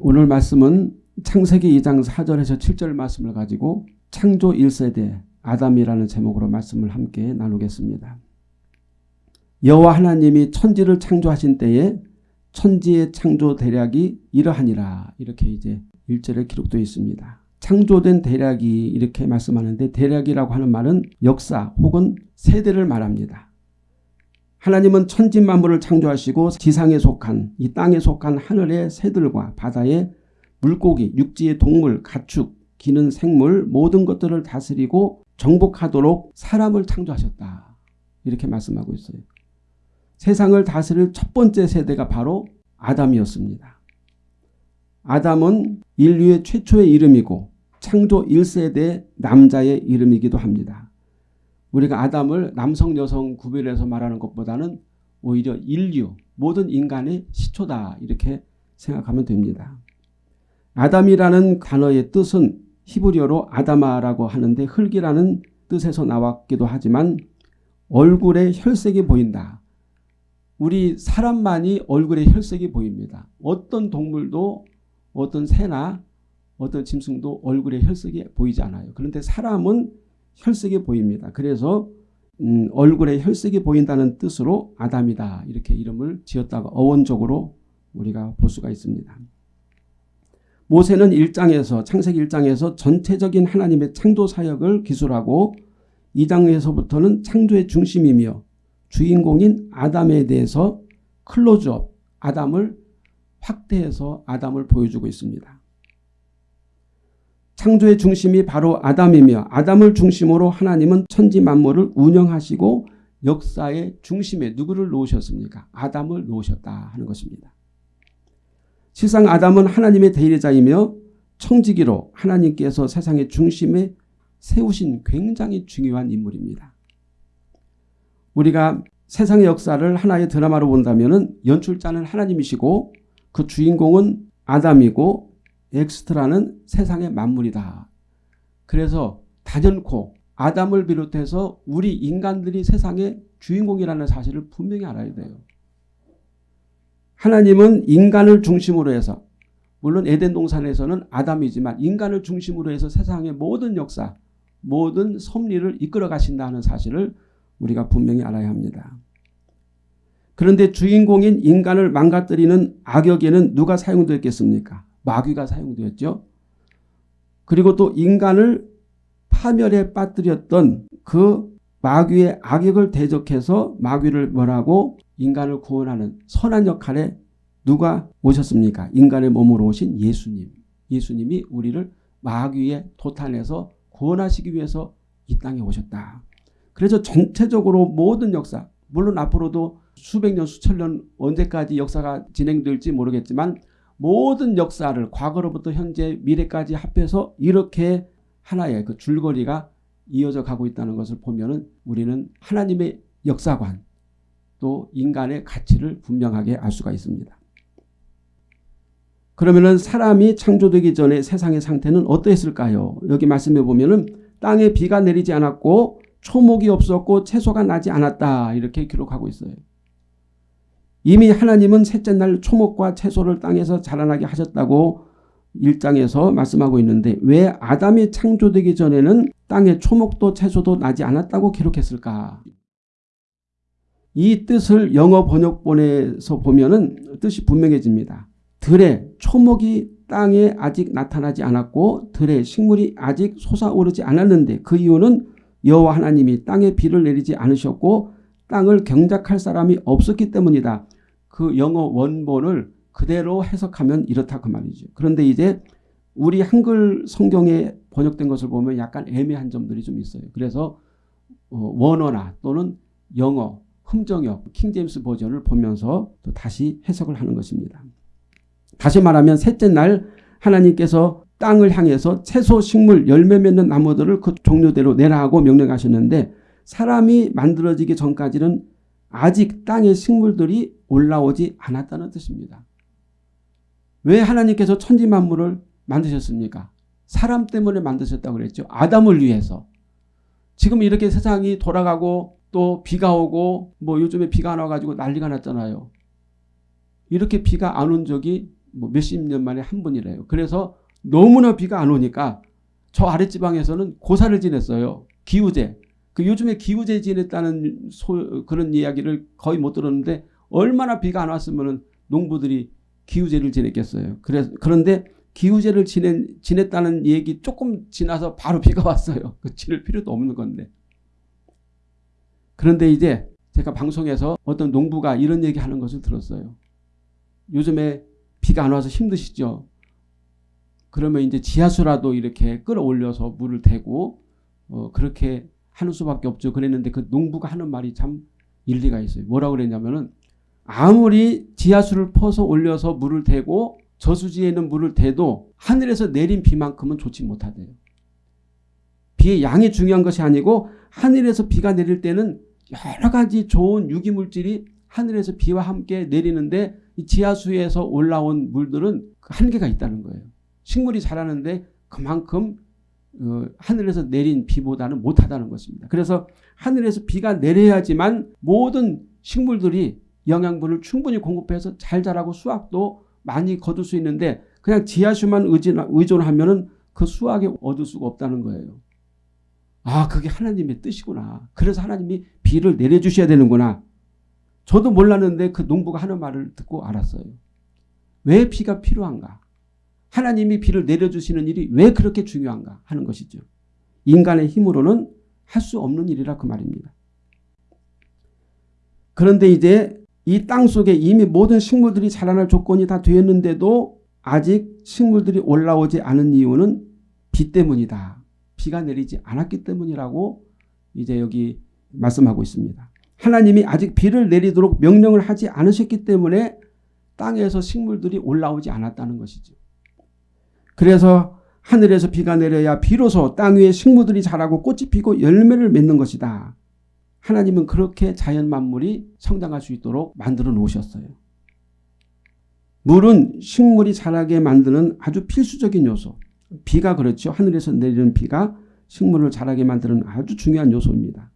오늘 말씀은 창세기 2장 4절에서 7절 말씀을 가지고 창조 1세대 아담이라는 제목으로 말씀을 함께 나누겠습니다. 여호와 하나님이 천지를 창조하신 때에 천지의 창조 대략이 이러하니라 이렇게 이제 1절에 기록되어 있습니다. 창조된 대략이 이렇게 말씀하는데 대략이라고 하는 말은 역사 혹은 세대를 말합니다. 하나님은 천지 만물을 창조하시고 지상에 속한 이 땅에 속한 하늘의 새들과 바다의 물고기, 육지의 동물, 가축, 기는 생물 모든 것들을 다스리고 정복하도록 사람을 창조하셨다. 이렇게 말씀하고 있어요. 세상을 다스릴 첫 번째 세대가 바로 아담이었습니다. 아담은 인류의 최초의 이름이고 창조 1세대 남자의 이름이기도 합니다. 우리가 아담을 남성 여성 구별해서 말하는 것보다는 오히려 인류 모든 인간의 시초다 이렇게 생각하면 됩니다. 아담이라는 단어의 뜻은 히브리어로 아다마라고 하는데 흙이라는 뜻에서 나왔기도 하지만 얼굴에 혈색이 보인다. 우리 사람만이 얼굴에 혈색이 보입니다. 어떤 동물도 어떤 새나 어떤 짐승도 얼굴에 혈색이 보이지 않아요. 그런데 사람은 혈색이 보입니다. 그래서 음, 얼굴에 혈색이 보인다는 뜻으로 아담이다 이렇게 이름을 지었다고 어원적으로 우리가 볼 수가 있습니다. 모세는 1장에서 창세기 1장에서 전체적인 하나님의 창조 사역을 기술하고 2장에서부터는 창조의 중심이며 주인공인 아담에 대해서 클로즈업 아담을 확대해서 아담을 보여주고 있습니다. 창조의 중심이 바로 아담이며 아담을 중심으로 하나님은 천지 만물을 운영하시고 역사의 중심에 누구를 놓으셨습니까? 아담을 놓으셨다 하는 것입니다. 실상 아담은 하나님의 대리자이며 청지기로 하나님께서 세상의 중심에 세우신 굉장히 중요한 인물입니다. 우리가 세상의 역사를 하나의 드라마로 본다면 연출자는 하나님이시고 그 주인공은 아담이고 엑스트라는 세상의 만물이다. 그래서 단연코 아담을 비롯해서 우리 인간들이 세상의 주인공이라는 사실을 분명히 알아야 돼요. 하나님은 인간을 중심으로 해서 물론 에덴 동산에서는 아담이지만 인간을 중심으로 해서 세상의 모든 역사 모든 섭리를 이끌어 가신다는 사실을 우리가 분명히 알아야 합니다. 그런데 주인공인 인간을 망가뜨리는 악역에는 누가 사용되었겠습니까? 마귀가 사용되었죠. 그리고 또 인간을 파멸에 빠뜨렸던 그 마귀의 악역을 대적해서 마귀를 뭐라고 인간을 구원하는 선한 역할에 누가 오셨습니까? 인간의 몸으로 오신 예수님. 예수님이 우리를 마귀의 도탄에서 구원하시기 위해서 이 땅에 오셨다. 그래서 전체적으로 모든 역사 물론 앞으로도 수백 년 수천 년 언제까지 역사가 진행될지 모르겠지만 모든 역사를 과거로부터 현재 미래까지 합해서 이렇게 하나의 그 줄거리가 이어져 가고 있다는 것을 보면 우리는 하나님의 역사관 또 인간의 가치를 분명하게 알 수가 있습니다. 그러면 사람이 창조되기 전에 세상의 상태는 어떠했을까요? 여기 말씀해 보면 땅에 비가 내리지 않았고 초목이 없었고 채소가 나지 않았다 이렇게 기록하고 있어요. 이미 하나님은 셋째 날 초목과 채소를 땅에서 자라나게 하셨다고 1장에서 말씀하고 있는데 왜 아담이 창조되기 전에는 땅에 초목도 채소도 나지 않았다고 기록했을까? 이 뜻을 영어 번역본에서 보면 뜻이 분명해집니다. 들에 초목이 땅에 아직 나타나지 않았고 들에 식물이 아직 솟아오르지 않았는데 그 이유는 여호와 하나님이 땅에 비를 내리지 않으셨고 땅을 경작할 사람이 없었기 때문이다. 그 영어 원본을 그대로 해석하면 이렇다 그 말이죠. 그런데 이제 우리 한글 성경에 번역된 것을 보면 약간 애매한 점들이 좀 있어요. 그래서 어, 원어나 또는 영어, 흠정역, 킹제임스 버전을 보면서 또 다시 해석을 하는 것입니다. 다시 말하면 셋째 날 하나님께서 땅을 향해서 채소, 식물, 열매 맺는 나무들을 그 종류대로 내라고 명령하셨는데 사람이 만들어지기 전까지는 아직 땅의 식물들이 올라오지 않았다는 뜻입니다. 왜 하나님께서 천지 만물을 만드셨습니까? 사람 때문에 만드셨다고 그랬죠. 아담을 위해서. 지금 이렇게 세상이 돌아가고 또 비가 오고 뭐 요즘에 비가 안 와가지고 난리가 났잖아요. 이렇게 비가 안 온 적이 뭐 몇십 년 만에 한 번이래요. 그래서 너무나 비가 안 오니까 저 아랫지방에서는 고사를 지냈어요. 기우제. 그 요즘에 지냈다는 소, 그런 이야기를 거의 못 들었는데 얼마나 비가 안 왔으면 농부들이 기우제를 지냈겠어요. 그래서 그런데 기우제를 지낸, 지냈다는 얘기 조금 지나서 바로 비가 왔어요. 그 지낼 필요도 없는 건데. 그런데 이제 제가 방송에서 어떤 농부가 이런 얘기 하는 것을 들었어요. 요즘에 비가 안 와서 힘드시죠? 그러면 이제 지하수라도 이렇게 끌어올려서 물을 대고 어, 그렇게 하는 수밖에 없죠. 그랬는데 그 농부가 하는 말이 참 일리가 있어요. 뭐라고 그랬냐면은 아무리 지하수를 퍼서 올려서 물을 대고 저수지에 있는 물을 대도 하늘에서 내린 비만큼은 좋지 못하대요. 비의 양이 중요한 것이 아니고 하늘에서 비가 내릴 때는 여러 가지 좋은 유기물질이 하늘에서 비와 함께 내리는데 이 지하수에서 올라온 물들은 그 한계가 있다는 거예요. 식물이 자라는데 그만큼 어, 하늘에서 내린 비보다는 못하다는 것입니다. 그래서 하늘에서 비가 내려야지만 모든 식물들이 영양분을 충분히 공급해서 잘 자라고 수확도 많이 거둘 수 있는데 그냥 지하수만 의존하면 그 수확에 얻을 수가 없다는 거예요. 아 그게 하나님의 뜻이구나. 그래서 하나님이 비를 내려주셔야 되는구나. 저도 몰랐는데 그 농부가 하는 말을 듣고 알았어요. 왜 비가 필요한가? 하나님이 비를 내려주시는 일이 왜 그렇게 중요한가 하는 것이죠. 인간의 힘으로는 할 수 없는 일이라 그 말입니다. 그런데 이제 이 땅 속에 이미 모든 식물들이 자라날 조건이 다 되었는데도 아직 식물들이 올라오지 않은 이유는 비 때문이다. 비가 내리지 않았기 때문이라고 이제 여기 말씀하고 있습니다. 하나님이 아직 비를 내리도록 명령을 하지 않으셨기 때문에 땅에서 식물들이 올라오지 않았다는 것이죠. 그래서 하늘에서 비가 내려야 비로소 땅 위에 식물들이 자라고 꽃이 피고 열매를 맺는 것이다. 하나님은 그렇게 자연 만물이 성장할 수 있도록 만들어 놓으셨어요. 물은 식물이 자라게 만드는 아주 필수적인 요소. 비가 그렇죠. 하늘에서 내리는 비가 식물을 자라게 만드는 아주 중요한 요소입니다.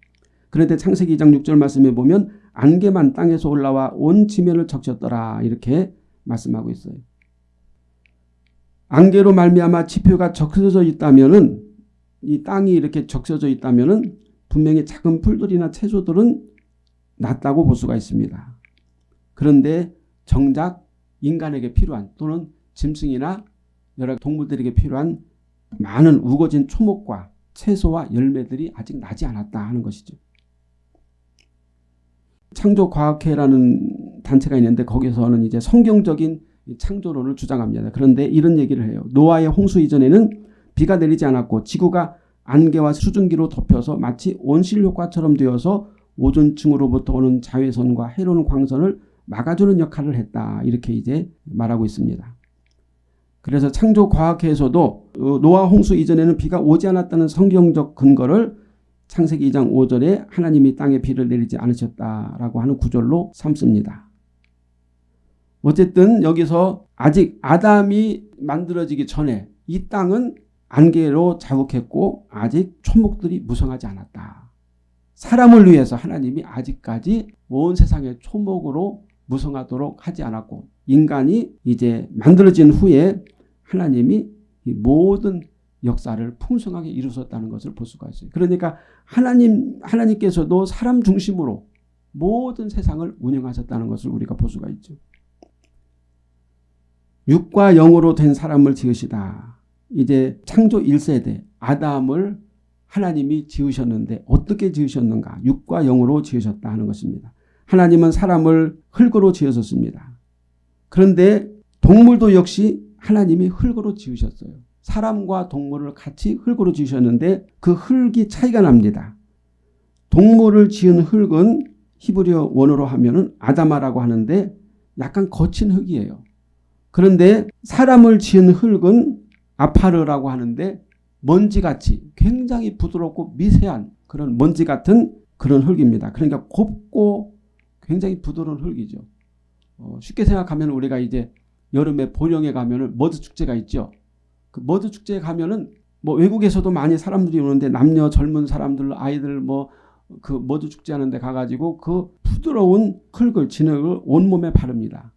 그런데 창세기 2장 6절 말씀에 보면 안개만 땅에서 올라와 온 지면을 적셨더라 이렇게 말씀하고 있어요. 안개로 말미암아 지표가 적셔져 있다면은 이 땅이 이렇게 적셔져 있다면은 분명히 작은 풀들이나 채소들은 낫다고 볼 수가 있습니다. 그런데 정작 인간에게 필요한 또는 짐승이나 여러 동물들에게 필요한 많은 우거진 초목과 채소와 열매들이 아직 나지 않았다 하는 것이죠. 창조과학회라는 단체가 있는데 거기서는 이제 성경적인 창조론을 주장합니다. 그런데 이런 얘기를 해요. 노아의 홍수 이전에는 비가 내리지 않았고 지구가 안개와 수증기로 덮여서 마치 온실 효과처럼 되어서 오존층으로부터 오는 자외선과 해로운 광선을 막아주는 역할을 했다. 이렇게 이제 말하고 있습니다. 그래서 창조과학회에서도 어, 노아 홍수 이전에는 비가 오지 않았다는 성경적 근거를 창세기 2장 5절에 하나님이 땅에 비를 내리지 않으셨다라고 하는 구절로 삼습니다. 어쨌든 여기서 아직 아담이 만들어지기 전에 이 땅은 안개로 자욱했고 아직 초목들이 무성하지 않았다. 사람을 위해서 하나님이 아직까지 온 세상의 초목으로 무성하도록 하지 않았고 인간이 이제 만들어진 후에 하나님이 이 모든 역사를 풍성하게 이루셨다는 것을 볼 수가 있어요. 그러니까 하나님 하나님께서도 사람 중심으로 모든 세상을 운영하셨다는 것을 우리가 볼 수가 있죠. 육과 영으로 된 사람을 지으시다. 이제 창조 1세대 아담을 하나님이 지으셨는데 어떻게 지으셨는가? 육과 영으로 지으셨다 하는 것입니다. 하나님은 사람을 흙으로 지으셨습니다. 그런데 동물도 역시 하나님이 흙으로 지으셨어요. 사람과 동물을 같이 흙으로 지으셨는데 그 흙이 차이가 납니다. 동물을 지은 흙은 히브리어 원어로 하면 아다마라고 하는데 약간 거친 흙이에요. 그런데 사람을 지은 흙은 아파르라고 하는데 먼지같이 굉장히 부드럽고 미세한 그런 먼지 같은 그런 흙입니다. 그러니까 곱고 굉장히 부드러운 흙이죠. 어, 쉽게 생각하면 우리가 이제 여름에 보령에 가면 은 머드 축제가 있죠. 그 머드 축제에 가면 은 뭐 외국에서도 많이 사람들이 오는데 남녀 젊은 사람들 아이들 뭐 그 머드 축제 하는데 가가지고 그 부드러운 흙을 진흙을 온몸에 바릅니다.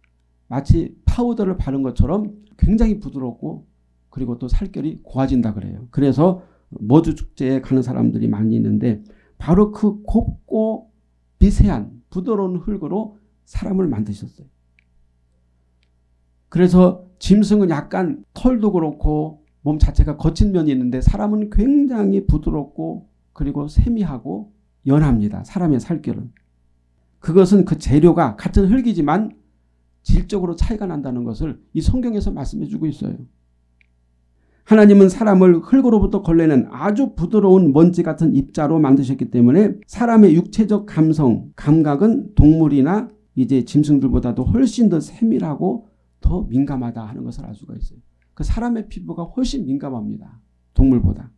마치 파우더를 바른 것처럼 굉장히 부드럽고 그리고 또 살결이 고와진다 그래요. 그래서 머드 축제에 가는 사람들이 많이 있는데 바로 그 곱고 미세한 부드러운 흙으로 사람을 만드셨어요. 그래서 짐승은 약간 털도 그렇고 몸 자체가 거친 면이 있는데 사람은 굉장히 부드럽고 그리고 세미하고 연합니다. 사람의 살결은. 그것은 그 재료가 같은 흙이지만 질적으로 차이가 난다는 것을 이 성경에서 말씀해 주고 있어요. 하나님은 사람을 흙으로부터 걸레는 아주 부드러운 먼지 같은 입자로 만드셨기 때문에 사람의 육체적 감성, 감각은 동물이나 이제 짐승들보다도 훨씬 더 세밀하고 더 민감하다 하는 것을 알 수가 있어요. 그 사람의 피부가 훨씬 민감합니다. 동물보다.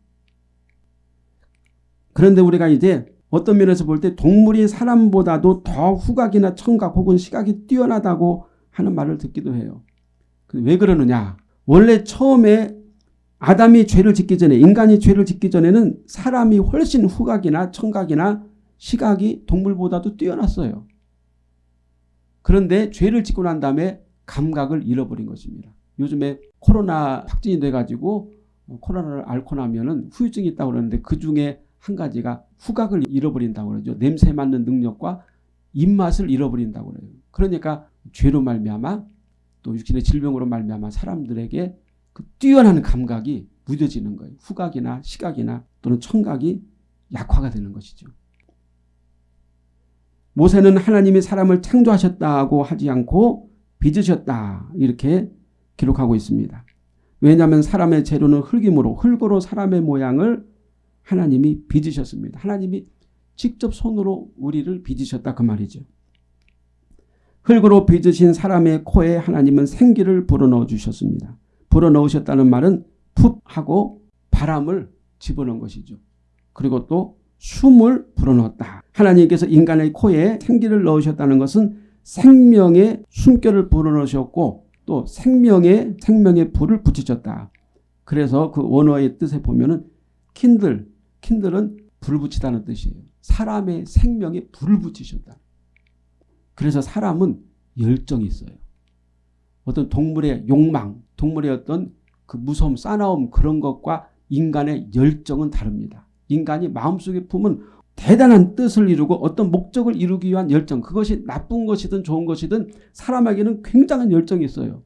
그런데 우리가 이제 어떤 면에서 볼 때 동물이 사람보다도 더 후각이나 청각 혹은 시각이 뛰어나다고 하는 말을 듣기도 해요. 그왜 그러느냐. 원래 처음에 아담이 죄를 짓기 전에 인간이 죄를 짓기 전에는 사람이 훨씬 후각이나 청각이나 시각이 동물보다도 뛰어났어요. 그런데 죄를 짓고 난 다음에 감각을 잃어버린 것입니다. 요즘에 코로나 확진이 돼가지고 코로나를 앓고 나면은 후유증이 있다고 그러는데 그 중에 한 가지가 후각을 잃어버린다고 그러죠. 냄새 맡는 능력과 입맛을 잃어버린다고 그래요. 그러니까 죄로 말미암아 또 육신의 질병으로 말미암아 사람들에게 그 뛰어난 감각이 무뎌지는 거예요. 후각이나 시각이나 또는 청각이 약화가 되는 것이죠. 모세는 하나님이 사람을 창조하셨다고 하지 않고 빚으셨다 이렇게 기록하고 있습니다. 왜냐하면 사람의 재료는 흙이므로 흙으로 사람의 모양을 하나님이 빚으셨습니다. 하나님이 직접 손으로 우리를 빚으셨다 그 말이죠. 흙으로 빚으신 사람의 코에 하나님은 생기를 불어넣어 주셨습니다. 불어넣으셨다는 말은 푹 하고 바람을 집어넣은 것이죠. 그리고 또 숨을 불어넣었다. 하나님께서 인간의 코에 생기를 넣으셨다는 것은 생명의 숨결을 불어넣으셨고 또 생명의 생명의 불을 붙이셨다. 그래서 그 원어의 뜻에 보면 은 킨들, 킨들은 불 붙이다는 뜻이에요. 사람의 생명에 불을 붙이셨다. 그래서 사람은 열정이 있어요. 어떤 동물의 욕망, 동물의 어떤 그 무서움, 싸나움 그런 것과 인간의 열정은 다릅니다. 인간이 마음속에 품은 대단한 뜻을 이루고 어떤 목적을 이루기 위한 열정 그것이 나쁜 것이든 좋은 것이든 사람에게는 굉장한 열정이 있어요.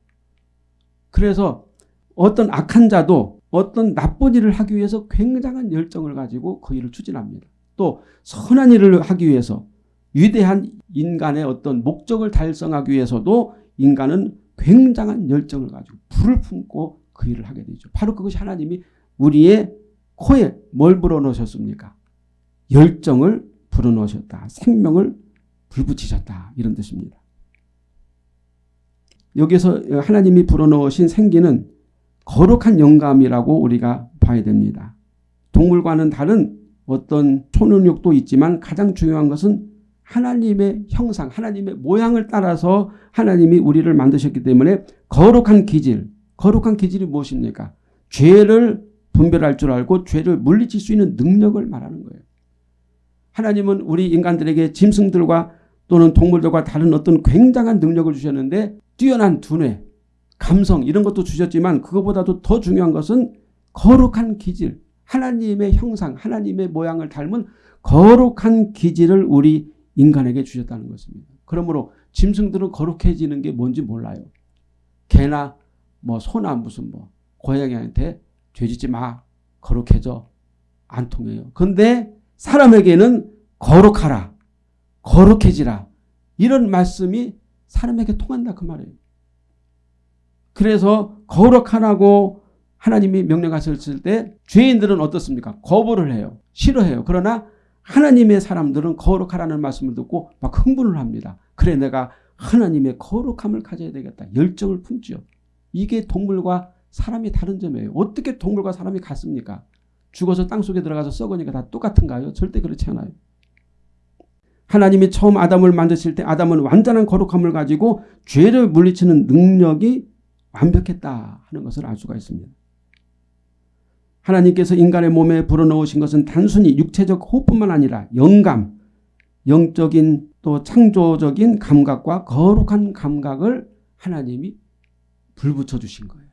그래서 어떤 악한 자도 어떤 나쁜 일을 하기 위해서 굉장한 열정을 가지고 그 일을 추진합니다. 또 선한 일을 하기 위해서 위대한 인간의 어떤 목적을 달성하기 위해서도 인간은 굉장한 열정을 가지고 불을 품고 그 일을 하게 되죠. 바로 그것이 하나님이 우리의 코에 뭘 불어넣으셨습니까? 열정을 불어넣으셨다. 생명을 불붙이셨다. 이런 뜻입니다. 여기서 하나님이 불어넣으신 생기는 거룩한 영감이라고 우리가 봐야 됩니다. 동물과는 다른 어떤 초능력도 있지만 가장 중요한 것은 하나님의 형상, 하나님의 모양을 따라서 하나님이 우리를 만드셨기 때문에 거룩한 기질, 거룩한 기질이 무엇입니까? 죄를 분별할 줄 알고 죄를 물리칠 수 있는 능력을 말하는 거예요. 하나님은 우리 인간들에게 짐승들과 또는 동물들과 다른 어떤 굉장한 능력을 주셨는데 뛰어난 두뇌, 감성 이런 것도 주셨지만 그것보다도 더 중요한 것은 거룩한 기질, 하나님의 형상, 하나님의 모양을 닮은 거룩한 기질을 우리 인간에게 주셨다는 것입니다. 그러므로 짐승들은 거룩해지는 게 뭔지 몰라요. 개나 뭐 소나 무슨 뭐 고양이한테 죄짓지 마. 거룩해져. 안 통해요. 근데 사람에게는 거룩하라. 거룩해지라. 이런 말씀이 사람에게 통한다 그 말이에요. 그래서 거룩하라고 하나님이 명령하셨을 때 죄인들은 어떻습니까? 거부를 해요. 싫어해요. 그러나 하나님의 사람들은 거룩하라는 말씀을 듣고 막 흥분을 합니다. 그래 내가 하나님의 거룩함을 가져야 되겠다. 열정을 품죠. 이게 동물과 사람이 다른 점이에요. 어떻게 동물과 사람이 같습니까? 죽어서 땅속에 들어가서 썩으니까 다 똑같은가요? 절대 그렇지 않아요. 하나님이 처음 아담을 만드실 때 아담은 완전한 거룩함을 가지고 죄를 물리치는 능력이 완벽했다 하는 것을 알 수가 있습니다. 하나님께서 인간의 몸에 불어넣으신 것은 단순히 육체적 호흡뿐만 아니라 영감, 영적인 또 창조적인 감각과 거룩한 감각을 하나님이 불 붙여 주신 거예요.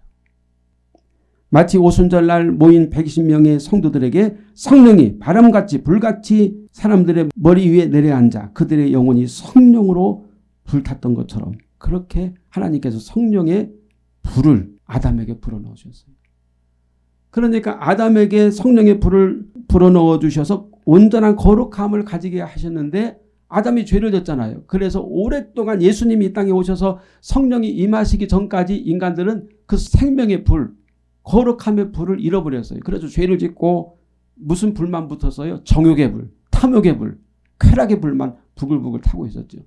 마치 오순절 날 모인 120명의 성도들에게 성령이 바람같이 불같이 사람들의 머리 위에 내려앉아 그들의 영혼이 성령으로 불탔던 것처럼 그렇게 하나님께서 성령의 불을 아담에게 불어넣으셨어요. 그러니까 아담에게 성령의 불을 불어넣어 주셔서 온전한 거룩함을 가지게 하셨는데 아담이 죄를 졌잖아요. 그래서 오랫동안 예수님이 이 땅에 오셔서 성령이 임하시기 전까지 인간들은 그 생명의 불, 거룩함의 불을 잃어버렸어요. 그래서 죄를 짓고 무슨 불만 붙었어요? 정욕의 불, 탐욕의 불, 쾌락의 불만 부글부글 타고 있었죠.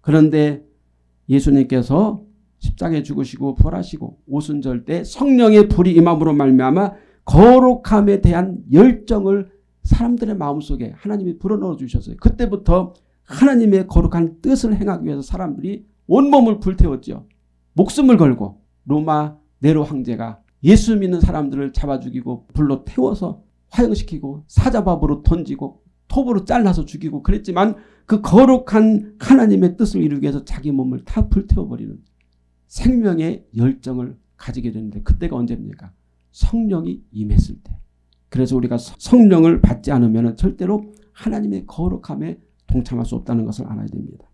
그런데 예수님께서 십자가에 죽으시고 부활하시고 오순절 때 성령의 불이 임함으로 말미암아 거룩함에 대한 열정을 사람들의 마음속에 하나님이 불어넣어 주셨어요. 그때부터 하나님의 거룩한 뜻을 행하기 위해서 사람들이 온몸을 불태웠죠. 목숨을 걸고 로마 네로 황제가 예수 믿는 사람들을 잡아 죽이고 불로 태워서 화형시키고 사자밥으로 던지고 톱으로 잘라서 죽이고 그랬지만 그 거룩한 하나님의 뜻을 이루기 위해서 자기 몸을 다 불태워버리는 생명의 열정을 가지게 되는데 그때가 언제입니까? 성령이 임했을 때. 그래서 우리가 성령을 받지 않으면 절대로 하나님의 거룩함에 동참할 수 없다는 것을 알아야 됩니다.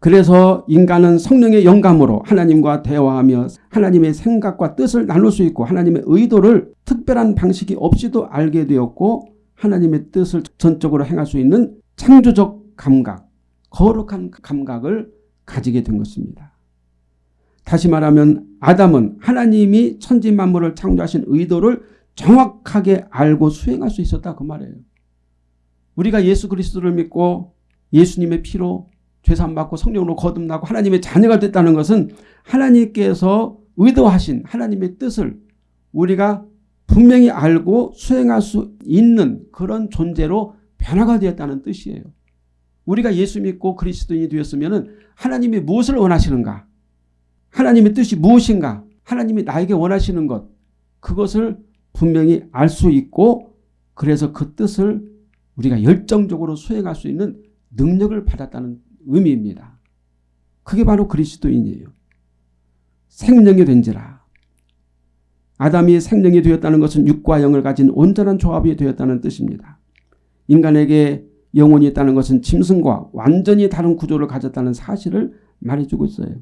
그래서 인간은 성령의 영감으로 하나님과 대화하며 하나님의 생각과 뜻을 나눌 수 있고 하나님의 의도를 특별한 방식이 없이도 알게 되었고 하나님의 뜻을 전적으로 행할 수 있는 창조적 감각, 거룩한 감각을 가지게 된 것입니다. 다시 말하면 아담은 하나님이 천지 만물을 창조하신 의도를 정확하게 알고 수행할 수 있었다 그 말이에요. 우리가 예수 그리스도를 믿고 예수님의 피로 죄산받고 성령으로 거듭나고 하나님의 자녀가 됐다는 것은 하나님께서 의도하신 하나님의 뜻을 우리가 분명히 알고 수행할 수 있는 그런 존재로 변화가 되었다는 뜻이에요. 우리가 예수 믿고 그리스도인이 되었으면 하나님이 무엇을 원하시는가 하나님의 뜻이 무엇인가 하나님이 나에게 원하시는 것 그것을 분명히 알 수 있고 그래서 그 뜻을 우리가 열정적으로 수행할 수 있는 능력을 받았다는 의미입니다. 그게 바로 그리스도인이에요. 생명이 된지라. 아담이 생명이 되었다는 것은 육과 영을 가진 온전한 조합이 되었다는 뜻입니다. 인간에게 영혼이 있다는 것은 짐승과 완전히 다른 구조를 가졌다는 사실을 말해주고 있어요.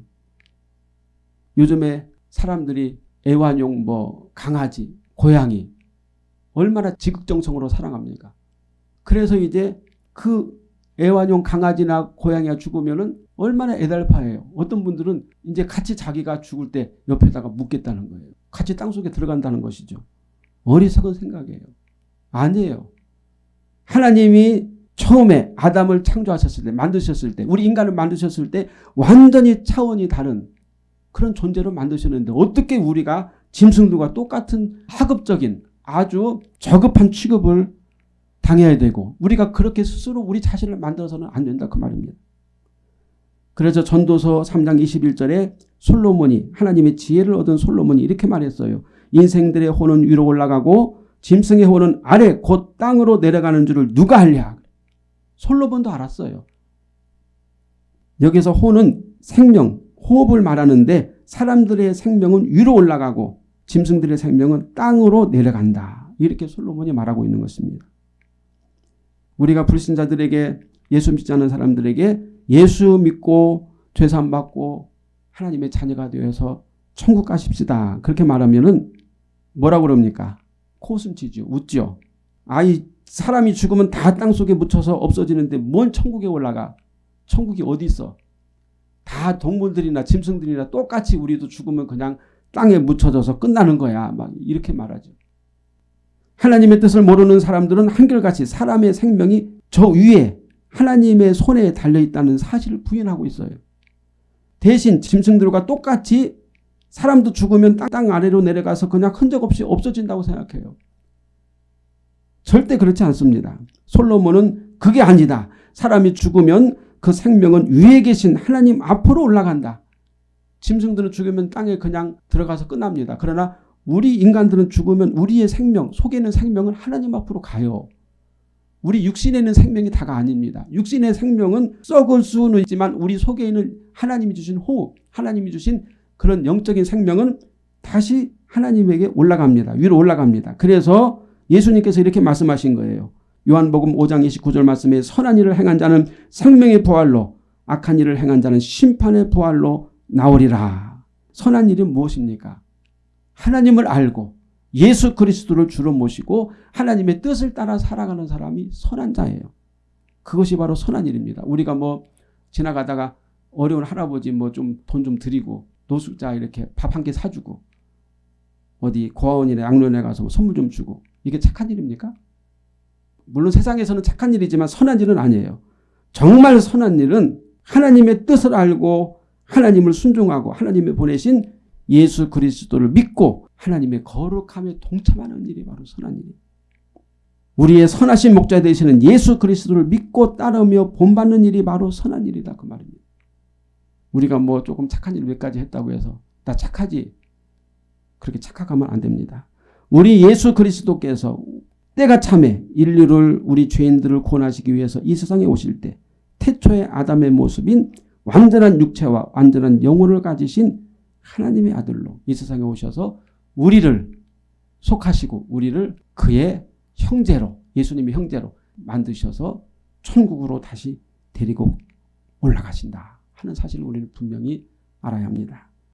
요즘에 사람들이 애완용 뭐 강아지, 고양이 얼마나 지극정성으로 사랑합니까? 그래서 이제 그 애완용 강아지나 고양이가 죽으면은 얼마나 애달파해요. 어떤 분들은 이제 같이 자기가 죽을 때 옆에다가 묻겠다는 거예요. 같이 땅속에 들어간다는 것이죠. 어리석은 생각이에요. 아니에요. 하나님이 처음에 아담을 창조하셨을 때 만드셨을 때 우리 인간을 만드셨을 때 완전히 차원이 다른 그런 존재로 만드셨는데 어떻게 우리가 짐승들과 똑같은 하급적인 아주 저급한 취급을 당해야 되고 우리가 그렇게 스스로 우리 자신을 만들어서는 안 된다 그 말입니다. 그래서 전도서 3장 21절에 솔로몬이 하나님의 지혜를 얻은 솔로몬이 이렇게 말했어요. 인생들의 혼은 위로 올라가고 짐승의 혼은 아래 곧 땅으로 내려가는 줄을 누가 알랴. 솔로몬도 알았어요. 여기서 혼은 생명, 호흡을 말하는데 사람들의 생명은 위로 올라가고 짐승들의 생명은 땅으로 내려간다. 이렇게 솔로몬이 말하고 있는 것입니다. 우리가 불신자들에게 예수 믿지 않는 사람들에게 예수 믿고 죄산 받고 하나님의 자녀가 되어서 천국 가십시다. 그렇게 말하면은 뭐라고 그럽니까? 코웃음치죠. 웃죠. 아이 사람이 죽으면 다 땅속에 묻혀서 없어지는데 뭔 천국에 올라가. 천국이 어디 있어. 다 동물들이나 짐승들이나 똑같이 우리도 죽으면 그냥 땅에 묻혀져서 끝나는 거야. 막 이렇게 말하죠. 하나님의 뜻을 모르는 사람들은 한결같이 사람의 생명이 저 위에 하나님의 손에 달려있다는 사실을 부인하고 있어요. 대신 짐승들과 똑같이 사람도 죽으면 땅 아래로 내려가서 그냥 흔적 없이 없어진다고 생각해요. 절대 그렇지 않습니다. 솔로몬은 그게 아니다. 사람이 죽으면 그 생명은 위에 계신 하나님 앞으로 올라간다. 짐승들은 죽으면 땅에 그냥 들어가서 끝납니다. 그러나 우리 인간들은 죽으면 우리의 생명, 속에 있는 생명은 하나님 앞으로 가요. 우리 육신에 있는 생명이 다가 아닙니다. 육신의 생명은 썩을 수는 있지만 우리 속에 있는 하나님이 주신 호흡, 하나님이 주신 그런 영적인 생명은 다시 하나님에게 올라갑니다. 위로 올라갑니다. 그래서 예수님께서 이렇게 말씀하신 거예요. 요한복음 5장 29절 말씀에 선한 일을 행한 자는 생명의 부활로 악한 일을 행한 자는 심판의 부활로 나오리라. 선한 일이 무엇입니까? 하나님을 알고 예수 그리스도를 주로 모시고 하나님의 뜻을 따라 살아가는 사람이 선한 자예요. 그것이 바로 선한 일입니다. 우리가 뭐 지나가다가 어려운 할아버지 뭐 좀 돈좀 드리고 노숙자 이렇게 밥 한 끼 사주고 어디 고아원이나 양로원에 가서 뭐 선물 좀 주고 이게 착한 일입니까? 물론 세상에서는 착한 일이지만 선한 일은 아니에요. 정말 선한 일은 하나님의 뜻을 알고 하나님을 순종하고 하나님의 보내신 예수 그리스도를 믿고 하나님의 거룩함에 동참하는 일이 바로 선한 일이에요. 우리의 선하신 목자 되시는 예수 그리스도를 믿고 따르며 본받는 일이 바로 선한 일이다 그 말입니다. 우리가 뭐 조금 착한 일 몇 가지 했다고 해서 나 착하지 그렇게 착각하면 안 됩니다. 우리 예수 그리스도께서 때가 참에 인류를 우리 죄인들을 구원하시기 위해서 이 세상에 오실 때 태초의 아담의 모습인 완전한 육체와 완전한 영혼을 가지신 하나님의 아들로 이 세상에 오셔서 우리를 속하시고 우리를 그의 형제로 예수님의 형제로 만드셔서 천국으로 다시 데리고 올라가신다 하는 사실을 우리는 분명히 알아야 합니다.